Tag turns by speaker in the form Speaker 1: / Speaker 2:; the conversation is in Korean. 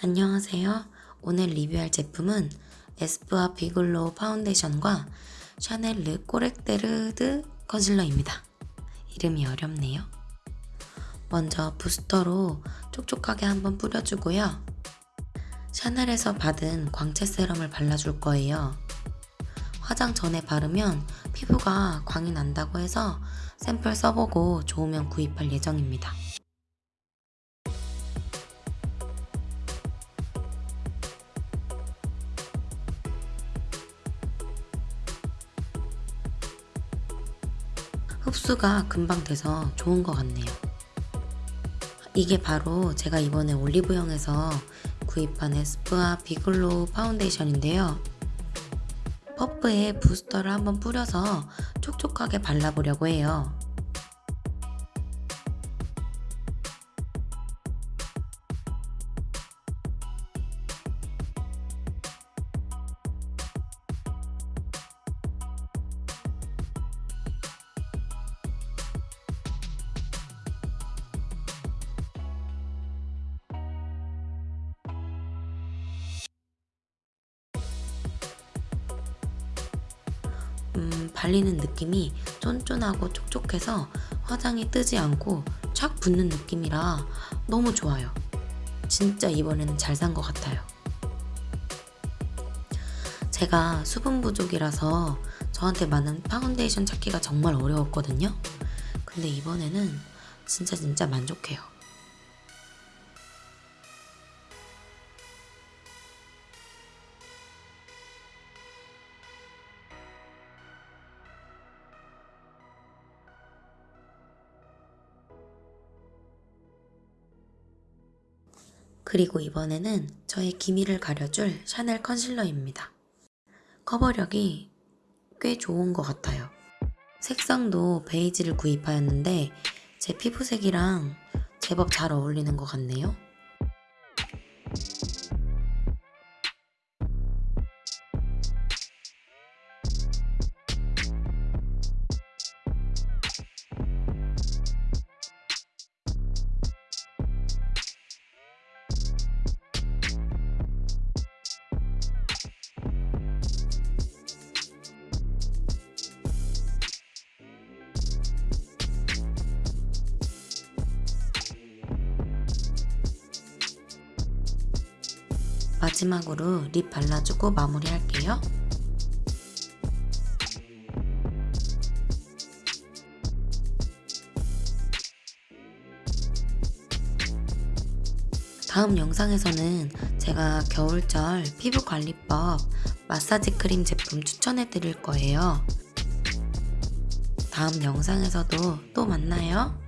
Speaker 1: 안녕하세요. 오늘 리뷰할 제품은 에스쁘아 비글로우 파운데이션과 샤넬 르 꼬렉데르드 컨실러입니다. 이름이 어렵네요. 먼저 부스터로 촉촉하게 한번 뿌려주고요. 샤넬에서 받은 광채 세럼을 발라줄 거예요. 화장 전에 바르면 피부가 광이 난다고 해서 샘플 써보고 좋으면 구입할 예정입니다. 흡수가 금방 돼서 좋은 것 같네요. 이게 바로 제가 이번에 올리브영에서 구입한 에스쁘아 비글로우 파운데이션인데요. 퍼프에 부스터를 한번 뿌려서 촉촉하게 발라보려고 해요. 음, 발리는 느낌이 쫀쫀하고 촉촉해서 화장이 뜨지 않고 착 붙는 느낌이라 너무 좋아요. 진짜 이번에는 잘 산 것 같아요. 제가 수분 부족이라서 저한테 맞는 파운데이션 찾기가 정말 어려웠거든요. 근데 이번에는 진짜 진짜 만족해요. 그리고 이번에는 저의 기미를 가려줄 샤넬 컨실러입니다. 커버력이 꽤 좋은 것 같아요. 색상도 베이지를 구입하였는데 제 피부색이랑 제법 잘 어울리는 것 같네요. 마지막으로 립 발라주고 마무리할게요. 다음 영상에서는 제가 겨울철 피부관리법 마사지 크림 제품 추천해 드릴 거예요. 다음 영상에서도 또 만나요.